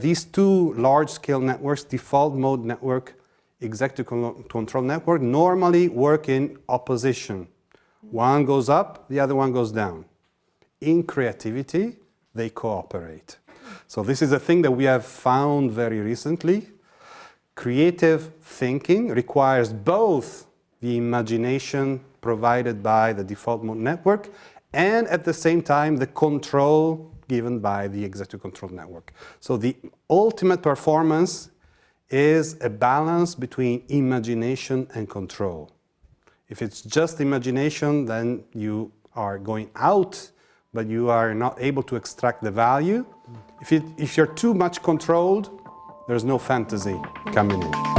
These two large-scale networks, default mode network, executive control network, normally work in opposition. One goes up, the other one goes down. In creativity, they cooperate. So this is a thing that we have found very recently. Creative thinking requires both the imagination provided by the default mode network and at the same time the control given by the executive control network. So the ultimate performance is a balance between imagination and control. If it's just imagination, then you are going out, but you are not able to extract the value. If, it, if you're too much controlled, there's no fantasy coming in.